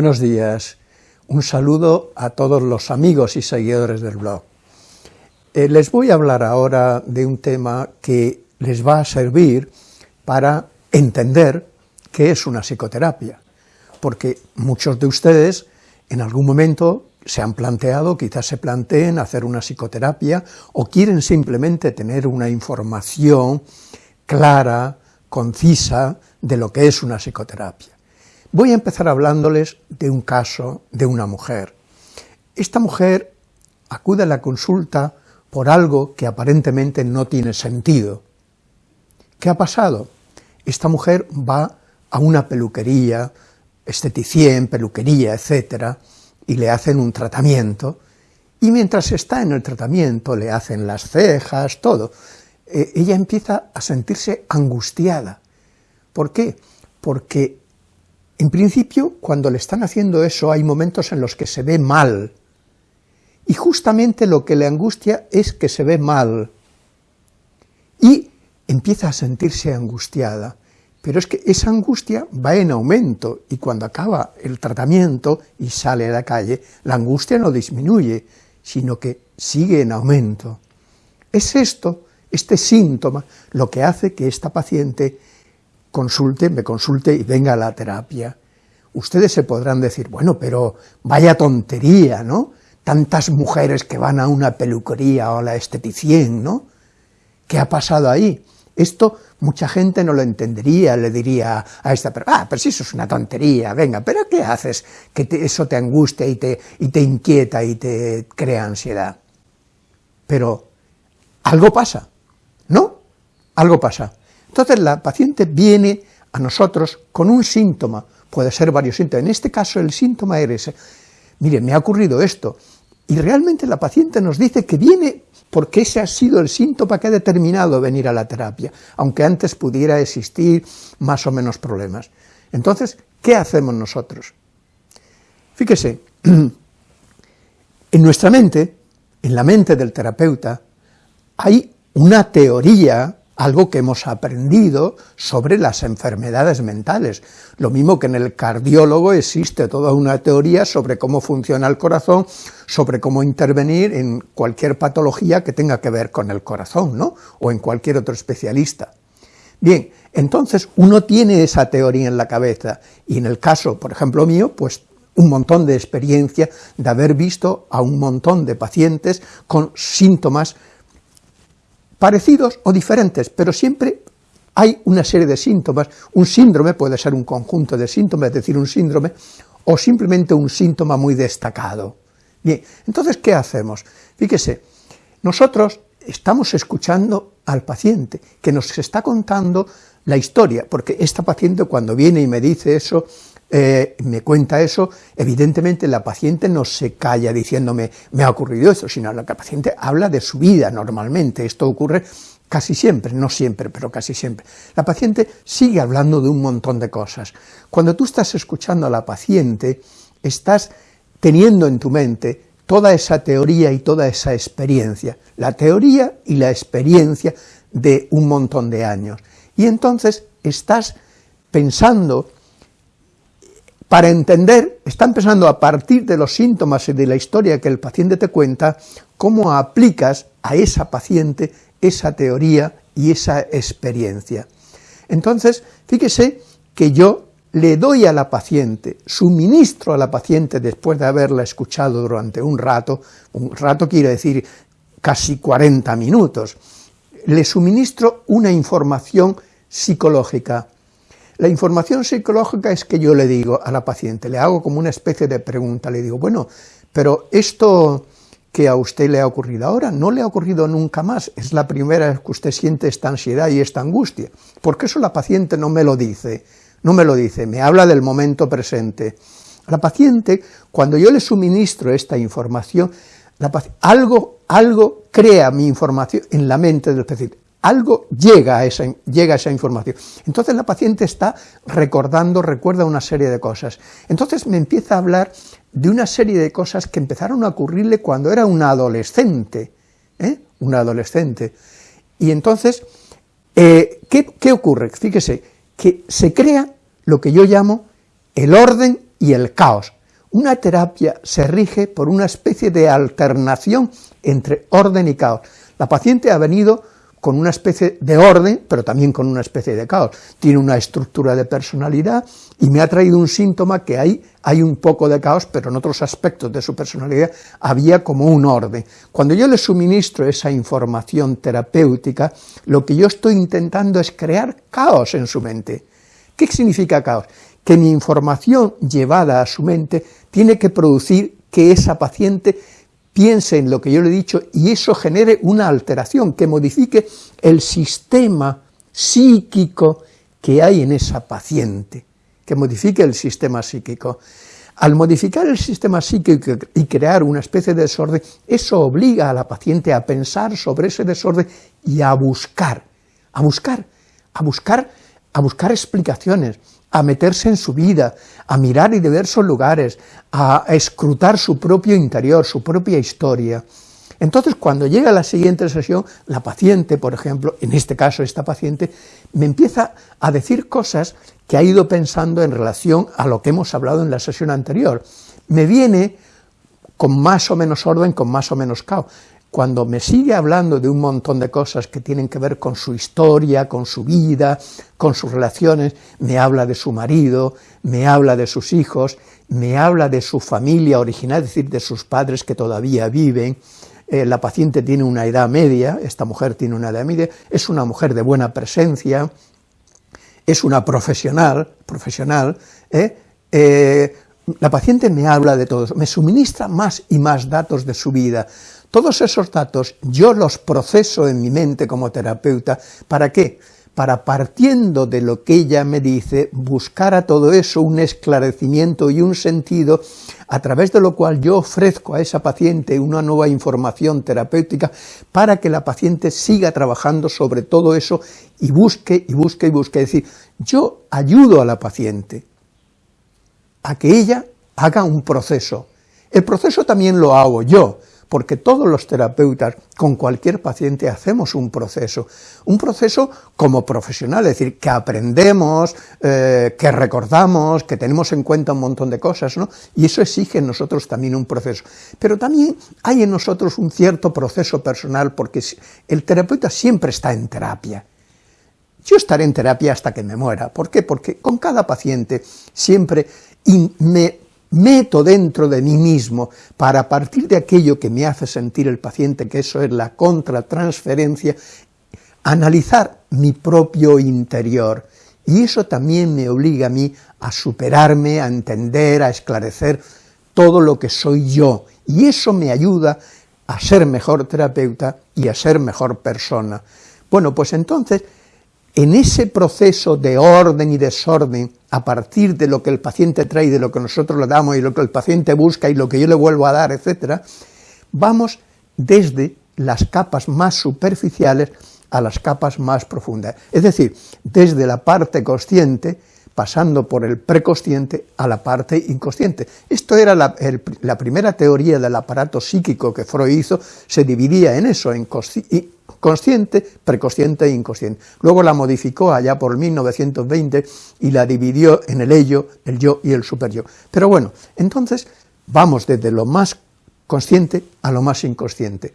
Buenos días, un saludo a todos los amigos y seguidores del blog. Eh, les voy a hablar ahora de un tema que les va a servir para entender qué es una psicoterapia, porque muchos de ustedes en algún momento se han planteado, quizás se planteen hacer una psicoterapia o quieren simplemente tener una información clara, concisa, de lo que es una psicoterapia. Voy a empezar hablándoles de un caso de una mujer. Esta mujer acude a la consulta por algo que aparentemente no tiene sentido. ¿Qué ha pasado? Esta mujer va a una peluquería, esteticien, peluquería, etcétera, y le hacen un tratamiento, y mientras está en el tratamiento le hacen las cejas, todo, eh, ella empieza a sentirse angustiada. ¿Por qué? Porque en principio, cuando le están haciendo eso, hay momentos en los que se ve mal, y justamente lo que le angustia es que se ve mal, y empieza a sentirse angustiada, pero es que esa angustia va en aumento, y cuando acaba el tratamiento y sale a la calle, la angustia no disminuye, sino que sigue en aumento. Es esto, este síntoma, lo que hace que esta paciente consulte, me consulte y venga a la terapia. Ustedes se podrán decir, bueno, pero vaya tontería, ¿no? Tantas mujeres que van a una peluquería o a la esteticien, ¿no? ¿Qué ha pasado ahí? Esto mucha gente no lo entendería, le diría a esta persona, ah, pero si eso es una tontería, venga, pero ¿qué haces que eso te angustia y te, y te inquieta y te crea ansiedad? Pero algo pasa, ¿no? Algo pasa. Entonces la paciente viene a nosotros con un síntoma, puede ser varios síntomas, en este caso el síntoma era ese, mire, me ha ocurrido esto, y realmente la paciente nos dice que viene porque ese ha sido el síntoma que ha determinado venir a la terapia, aunque antes pudiera existir más o menos problemas. Entonces, ¿qué hacemos nosotros? Fíjese, en nuestra mente, en la mente del terapeuta, hay una teoría algo que hemos aprendido sobre las enfermedades mentales. Lo mismo que en el cardiólogo existe toda una teoría sobre cómo funciona el corazón, sobre cómo intervenir en cualquier patología que tenga que ver con el corazón, ¿no? O en cualquier otro especialista. Bien, entonces uno tiene esa teoría en la cabeza, y en el caso, por ejemplo, mío, pues un montón de experiencia de haber visto a un montón de pacientes con síntomas parecidos o diferentes, pero siempre hay una serie de síntomas, un síndrome puede ser un conjunto de síntomas, es decir, un síndrome, o simplemente un síntoma muy destacado. Bien, entonces, ¿qué hacemos? Fíjese, nosotros estamos escuchando al paciente, que nos está contando la historia, porque esta paciente cuando viene y me dice eso, eh, me cuenta eso, evidentemente la paciente no se calla diciéndome me ha ocurrido esto, sino la paciente habla de su vida normalmente, esto ocurre casi siempre, no siempre, pero casi siempre. La paciente sigue hablando de un montón de cosas. Cuando tú estás escuchando a la paciente, estás teniendo en tu mente toda esa teoría y toda esa experiencia, la teoría y la experiencia de un montón de años. Y entonces estás pensando para entender, está empezando a partir de los síntomas y de la historia que el paciente te cuenta, cómo aplicas a esa paciente esa teoría y esa experiencia. Entonces, fíjese que yo le doy a la paciente, suministro a la paciente después de haberla escuchado durante un rato, un rato quiere decir casi 40 minutos, le suministro una información psicológica, la información psicológica es que yo le digo a la paciente, le hago como una especie de pregunta, le digo, bueno, pero esto que a usted le ha ocurrido ahora no le ha ocurrido nunca más, es la primera vez que usted siente esta ansiedad y esta angustia. ¿Por qué eso la paciente no me lo dice? No me lo dice, me habla del momento presente. La paciente, cuando yo le suministro esta información, algo, algo crea mi información en la mente del paciente algo llega a, esa, llega a esa información. Entonces la paciente está recordando, recuerda una serie de cosas. Entonces me empieza a hablar de una serie de cosas que empezaron a ocurrirle cuando era una adolescente, ¿eh? una adolescente. Y entonces, eh, ¿qué, ¿qué ocurre? Fíjese, que se crea lo que yo llamo el orden y el caos. Una terapia se rige por una especie de alternación entre orden y caos. La paciente ha venido con una especie de orden, pero también con una especie de caos. Tiene una estructura de personalidad y me ha traído un síntoma que hay, hay un poco de caos, pero en otros aspectos de su personalidad había como un orden. Cuando yo le suministro esa información terapéutica, lo que yo estoy intentando es crear caos en su mente. ¿Qué significa caos? Que mi información llevada a su mente tiene que producir que esa paciente piense en lo que yo le he dicho y eso genere una alteración que modifique el sistema psíquico que hay en esa paciente, que modifique el sistema psíquico. Al modificar el sistema psíquico y crear una especie de desorden, eso obliga a la paciente a pensar sobre ese desorden y a buscar, a buscar, a buscar, a buscar explicaciones, a meterse en su vida, a mirar en diversos lugares, a escrutar su propio interior, su propia historia. Entonces, cuando llega la siguiente sesión, la paciente, por ejemplo, en este caso esta paciente, me empieza a decir cosas que ha ido pensando en relación a lo que hemos hablado en la sesión anterior. Me viene con más o menos orden, con más o menos caos cuando me sigue hablando de un montón de cosas que tienen que ver con su historia, con su vida, con sus relaciones, me habla de su marido, me habla de sus hijos, me habla de su familia original, es decir, de sus padres que todavía viven, eh, la paciente tiene una edad media, esta mujer tiene una edad media, es una mujer de buena presencia, es una profesional, profesional, ¿eh? Eh, la paciente me habla de todo, me suministra más y más datos de su vida, todos esos datos yo los proceso en mi mente como terapeuta, ¿para qué? Para partiendo de lo que ella me dice, buscar a todo eso un esclarecimiento y un sentido, a través de lo cual yo ofrezco a esa paciente una nueva información terapéutica para que la paciente siga trabajando sobre todo eso y busque y busque y busque. Es decir, yo ayudo a la paciente a que ella haga un proceso. El proceso también lo hago yo, porque todos los terapeutas con cualquier paciente hacemos un proceso, un proceso como profesional, es decir, que aprendemos, eh, que recordamos, que tenemos en cuenta un montón de cosas, ¿no? y eso exige en nosotros también un proceso. Pero también hay en nosotros un cierto proceso personal, porque el terapeuta siempre está en terapia, yo estaré en terapia hasta que me muera. ¿Por qué? Porque con cada paciente siempre me meto dentro de mí mismo para partir de aquello que me hace sentir el paciente, que eso es la contratransferencia, analizar mi propio interior. Y eso también me obliga a mí a superarme, a entender, a esclarecer todo lo que soy yo. Y eso me ayuda a ser mejor terapeuta y a ser mejor persona. Bueno, pues entonces en ese proceso de orden y desorden, a partir de lo que el paciente trae, de lo que nosotros le damos y lo que el paciente busca y lo que yo le vuelvo a dar, etcétera, vamos desde las capas más superficiales a las capas más profundas. Es decir, desde la parte consciente, pasando por el preconsciente a la parte inconsciente. Esto era la, primera teoría del aparato psíquico que Freud hizo, se dividía en eso, en consciente, preconsciente e inconsciente. Luego la modificó allá por 1920 y la dividió en el ello, el yo y el superyo. Pero bueno, entonces vamos desde lo más consciente a lo más inconsciente.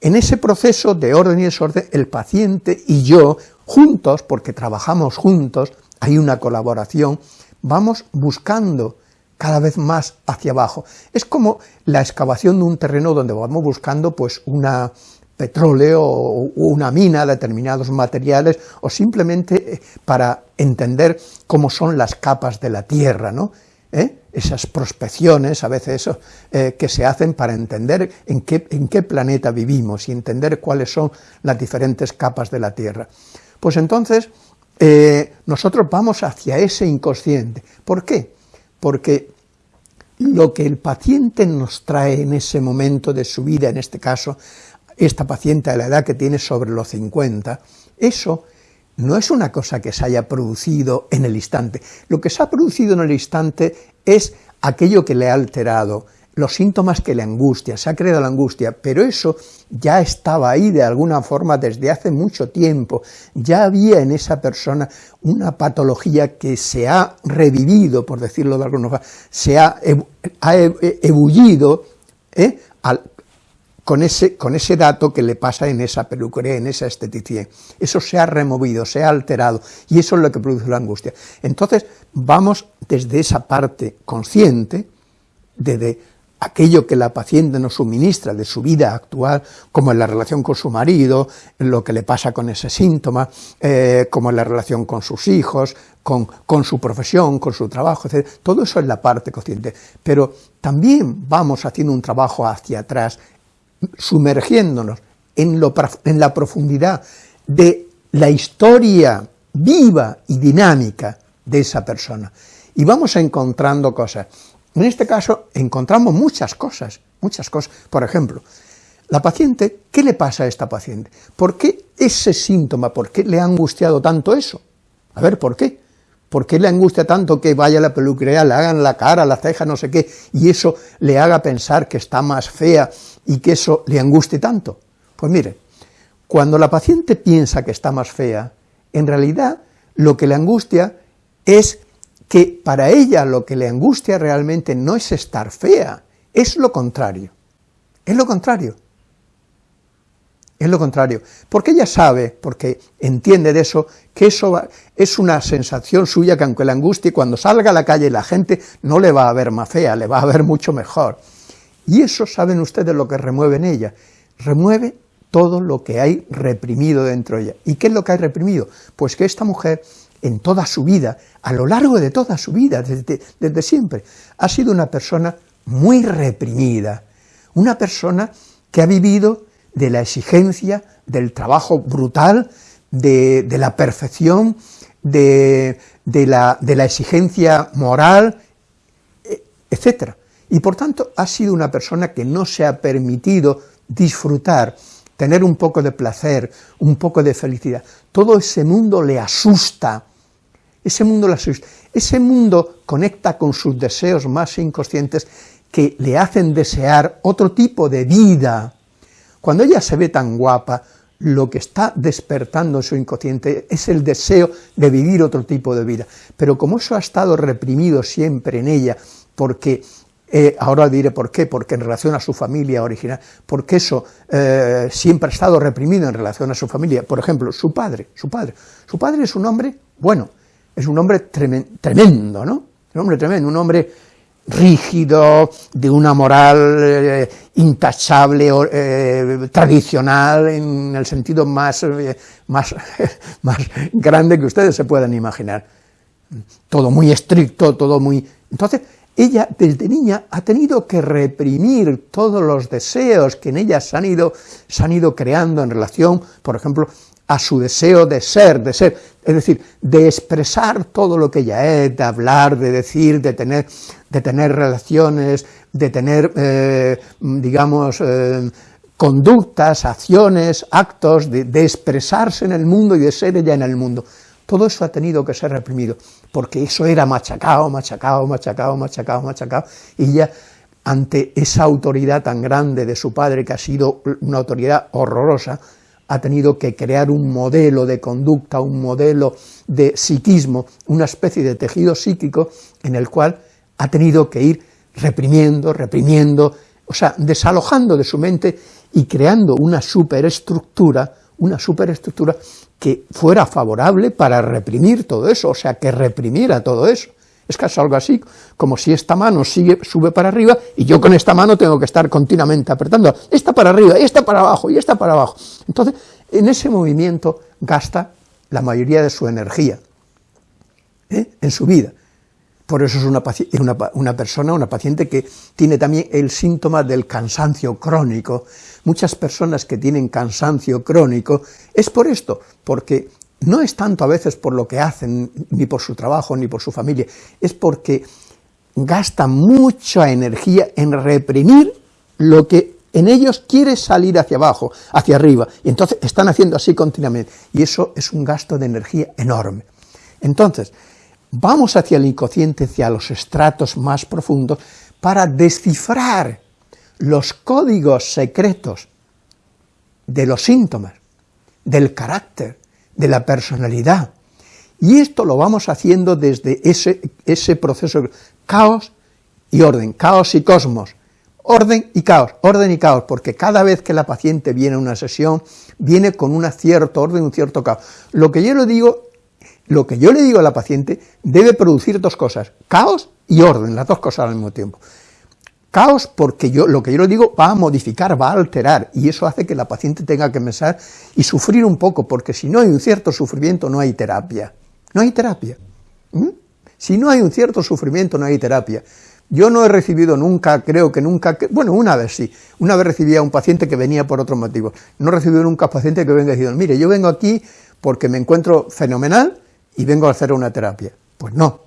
En ese proceso de orden y desorden, el paciente y yo, juntos, porque trabajamos juntos, hay una colaboración, vamos buscando cada vez más hacia abajo. Es como la excavación de un terreno donde vamos buscando pues una, petróleo o una mina, determinados materiales, o simplemente eh, para entender cómo son las capas de la Tierra, ¿no? ¿Eh? esas prospecciones a veces eh, que se hacen para entender en qué, en qué planeta vivimos y entender cuáles son las diferentes capas de la Tierra. Pues entonces nosotros vamos hacia ese inconsciente. ¿Por qué? Porque lo que el paciente nos trae en ese momento de su vida, en este caso, esta paciente a la edad que tiene sobre los 50, eso no es una cosa que se haya producido en el instante. Lo que se ha producido en el instante es aquello que le ha alterado, los síntomas que le angustia, se ha creado la angustia, pero eso ya estaba ahí de alguna forma desde hace mucho tiempo, ya había en esa persona una patología que se ha revivido, por decirlo de alguna forma, se ha, ebullido ¿eh? con, ese, con ese dato que le pasa en esa peluquería, en esa esteticidad. Eso se ha removido, se ha alterado, y eso es lo que produce la angustia. Entonces, vamos desde esa parte consciente, desde aquello que la paciente nos suministra de su vida actual, como en la relación con su marido, lo que le pasa con ese síntoma, eh, como en la relación con sus hijos, con, su profesión, con su trabajo, etc. Todo eso es la parte consciente, pero también vamos haciendo un trabajo hacia atrás, sumergiéndonos en la profundidad de la historia viva y dinámica de esa persona. Y vamos encontrando cosas. En este caso encontramos muchas cosas, muchas cosas. Por ejemplo, la paciente, ¿qué le pasa a esta paciente? ¿Por qué ese síntoma? ¿Por qué le ha angustiado tanto eso? A ver, ¿por qué? ¿Por qué le angustia tanto que vaya la peluquería, le hagan la cara, la ceja, no sé qué, y eso le haga pensar que está más fea y que eso le angustie tanto? Pues mire, cuando la paciente piensa que está más fea, en realidad lo que le angustia es que para ella lo que le angustia realmente no es estar fea, es lo contrario, es lo contrario, es lo contrario, porque ella sabe, porque entiende de eso, que eso es una sensación suya que aunque le angustie, cuando salga a la calle la gente no le va a ver más fea, le va a ver mucho mejor. Y eso saben ustedes lo que remueve en ella, remueve todo lo que hay reprimido dentro de ella. ¿Y qué es lo que hay reprimido? Pues que esta mujer en toda su vida, a lo largo de toda su vida, desde, siempre, ha sido una persona muy reprimida, una persona que ha vivido de la exigencia, del trabajo brutal, de, la perfección, de, la, de, la, exigencia moral, e, etc. Y por tanto ha sido una persona que no se ha permitido disfrutar, tener un poco de placer, un poco de felicidad. Todo ese mundo le asusta, ese mundo la ese mundo conecta con sus deseos más inconscientes que le hacen desear otro tipo de vida. Cuando ella se ve tan guapa, lo que está despertando en su inconsciente es el deseo de vivir otro tipo de vida. Pero como eso ha estado reprimido siempre en ella, porque eh, ahora diré por qué, porque en relación a su familia original, porque eso eh, siempre ha estado reprimido en relación a su familia. Por ejemplo, su padre, su padre. Su padre es un hombre bueno, es un hombre tremendo, ¿no? Un hombre tremendo, un hombre rígido, de una moral eh, intachable, eh, tradicional, en el sentido más, eh, más, más grande que ustedes se puedan imaginar. Todo muy estricto, todo muy... Entonces, ella desde niña ha tenido que reprimir todos los deseos que en ella se han ido, se han ido creando en relación, por ejemplo, a su deseo de ser, de ser, es decir, de expresar todo lo que ella es, de hablar, de decir, de tener, de tener relaciones, de tener, eh, digamos, eh, conductas, acciones, actos, de, de, expresarse en el mundo y de ser ella en el mundo. Todo eso ha tenido que ser reprimido, porque eso era machacado, machacado, machacado, machacado, machacado, y ya ante esa autoridad tan grande de su padre, que ha sido una autoridad horrorosa, ha tenido que crear un modelo de conducta, un modelo de psiquismo, una especie de tejido psíquico en el cual ha tenido que ir reprimiendo, reprimiendo, o sea, desalojando de su mente y creando una superestructura, una superestructura que fuera favorable para reprimir todo eso, o sea, que reprimiera todo eso. Es casi algo así, como si esta mano sigue, sube para arriba y yo con esta mano tengo que estar continuamente apretando, esta para arriba, esta para abajo, y esta para abajo. Entonces, en ese movimiento gasta la mayoría de su energía ¿eh? en su vida. Por eso es una, persona, una paciente que tiene también el síntoma del cansancio crónico. Muchas personas que tienen cansancio crónico es por esto, porque no es tanto a veces por lo que hacen, ni por su trabajo, ni por su familia, es porque gastan mucha energía en reprimir lo que en ellos quiere salir hacia abajo, hacia arriba, y entonces están haciendo así continuamente, y eso es un gasto de energía enorme. Entonces, vamos hacia el inconsciente, hacia los estratos más profundos, para descifrar los códigos secretos de los síntomas, del carácter, de la personalidad. Y esto lo vamos haciendo desde ese, ese proceso, caos y orden, caos y cosmos, orden y caos, orden y caos, porque cada vez que la paciente viene a una sesión, viene con un cierto orden, un cierto caos. Lo que yo le digo, lo que yo le digo a la paciente debe producir dos cosas, caos y orden, las dos cosas al mismo tiempo. Caos porque yo, lo que yo le digo va a modificar, va a alterar, y eso hace que la paciente tenga que pensar y sufrir un poco, porque si no hay un cierto sufrimiento no hay terapia, no hay terapia. ¿Mm? Si no hay un cierto sufrimiento no hay terapia. Yo no he recibido nunca, creo que nunca, bueno, una vez sí, una vez recibí a un paciente que venía por otro motivo, no he recibido nunca paciente que venga diciendo, mire, yo vengo aquí porque me encuentro fenomenal y vengo a hacer una terapia. Pues no,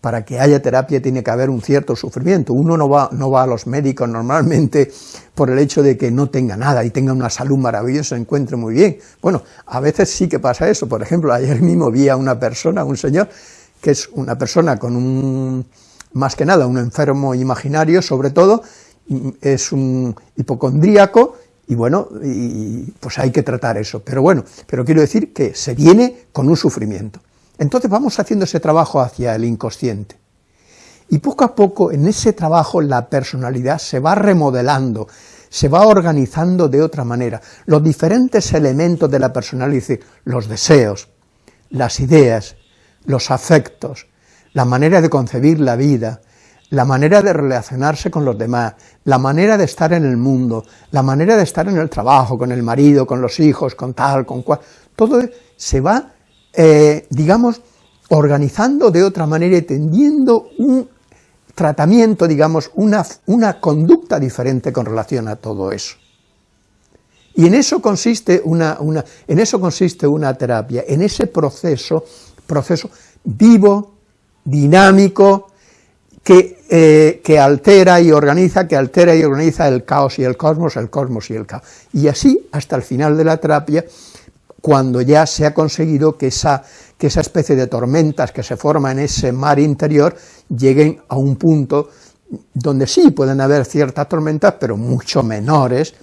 para que haya terapia tiene que haber un cierto sufrimiento. Uno no va, no va a los médicos normalmente por el hecho de que no tenga nada y tenga una salud maravillosa, se encuentre muy bien. Bueno, a veces sí que pasa eso. Por ejemplo, ayer mismo vi a una persona, un señor, que es una persona con un, más que nada, un enfermo imaginario, sobre todo, es un hipocondríaco, y bueno, y, pues hay que tratar eso. Pero bueno, pero quiero decir que se viene con un sufrimiento. Entonces vamos haciendo ese trabajo hacia el inconsciente. Y poco a poco en ese trabajo la personalidad se va remodelando, se va organizando de otra manera. Los diferentes elementos de la personalidad, los deseos, las ideas, los afectos, la manera de concebir la vida, la manera de relacionarse con los demás, la manera de estar en el mundo, la manera de estar en el trabajo, con el marido, con los hijos, con tal, con cual, todo se va eh, digamos, organizando de otra manera y tendiendo un tratamiento, digamos, una, una conducta diferente con relación a todo eso. Y en eso consiste una, una, en eso consiste una terapia, en ese proceso, proceso vivo, dinámico, que, eh, que, altera y organiza, que altera y organiza el caos y el cosmos, el cosmos y el caos. Y así, hasta el final de la terapia, cuando ya se ha conseguido que esa, que esa especie de tormentas que se forma en ese mar interior lleguen a un punto donde sí pueden haber ciertas tormentas, pero mucho menores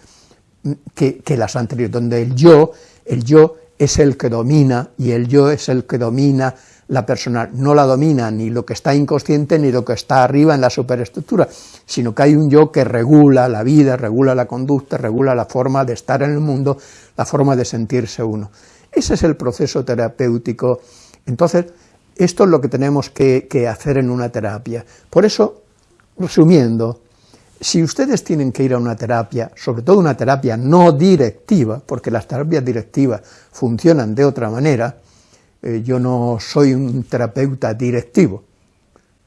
que, que las anteriores, donde el yo, el yo es el que domina, y el yo es el que domina la persona, no la domina ni lo que está inconsciente ni lo que está arriba en la superestructura, sino que hay un yo que regula la vida, regula la conducta, regula la forma de estar en el mundo, la forma de sentirse uno. Ese es el proceso terapéutico. Entonces, esto es lo que tenemos que, que hacer en una terapia. Por eso, resumiendo, si ustedes tienen que ir a una terapia, sobre todo una terapia no directiva, porque las terapias directivas funcionan de otra manera, eh, yo no soy un terapeuta directivo,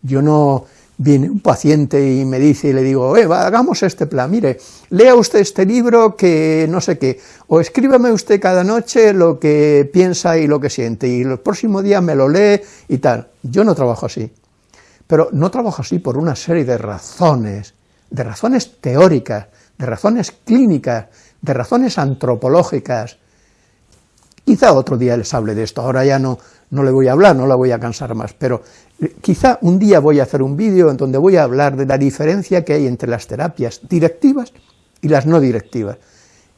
yo no viene un paciente y me dice y le digo, eh, hagamos este plan, mire, lea usted este libro que no sé qué, o escríbame usted cada noche lo que piensa y lo que siente, y el próximo día me lo lee y tal. Yo no trabajo así, pero no trabajo así por una serie de razones, de razones teóricas, de razones clínicas, de razones antropológicas, Quizá otro día les hable de esto, ahora ya no, no le voy a hablar, no la voy a cansar más, pero eh, quizá un día voy a hacer un vídeo en donde voy a hablar de la diferencia que hay entre las terapias directivas y las no directivas.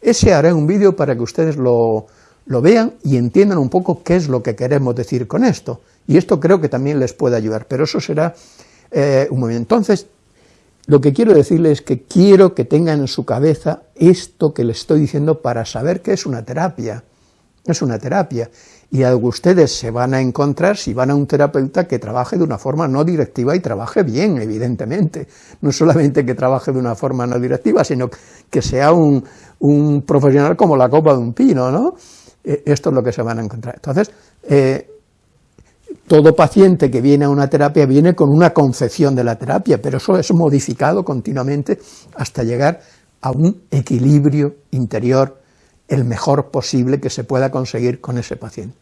Ese haré un vídeo para que ustedes lo, vean y entiendan un poco qué es lo que queremos decir con esto, y esto creo que también les puede ayudar, pero eso será eh, un momento. Entonces, lo que quiero decirles es que quiero que tengan en su cabeza esto que les estoy diciendo para saber qué es una terapia, es una terapia, y algo ustedes se van a encontrar si van a un terapeuta que trabaje de una forma no directiva y trabaje bien, evidentemente, no solamente que trabaje de una forma no directiva, sino que sea un, profesional como la copa de un pino, ¿no? Eh, esto es lo que se van a encontrar. Entonces, eh, todo paciente que viene a una terapia viene con una concepción de la terapia, pero eso es modificado continuamente hasta llegar a un equilibrio interior el mejor posible que se pueda conseguir con ese paciente.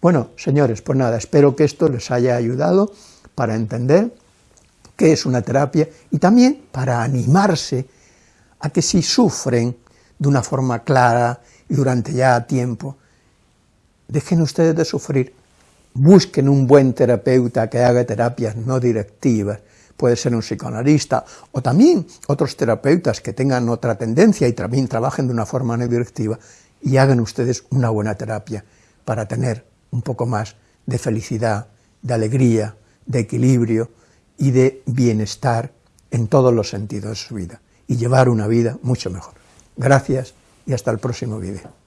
Bueno, señores, pues nada, espero que esto les haya ayudado para entender qué es una terapia y también para animarse a que si sufren de una forma clara y durante ya tiempo, dejen ustedes de sufrir, busquen un buen terapeuta que haga terapias no directivas, puede ser un psicoanalista, o también otros terapeutas que tengan otra tendencia y también trabajen de una forma no directiva, y hagan ustedes una buena terapia para tener un poco más de felicidad, de alegría, de equilibrio y de bienestar en todos los sentidos de su vida, y llevar una vida mucho mejor. Gracias y hasta el próximo vídeo.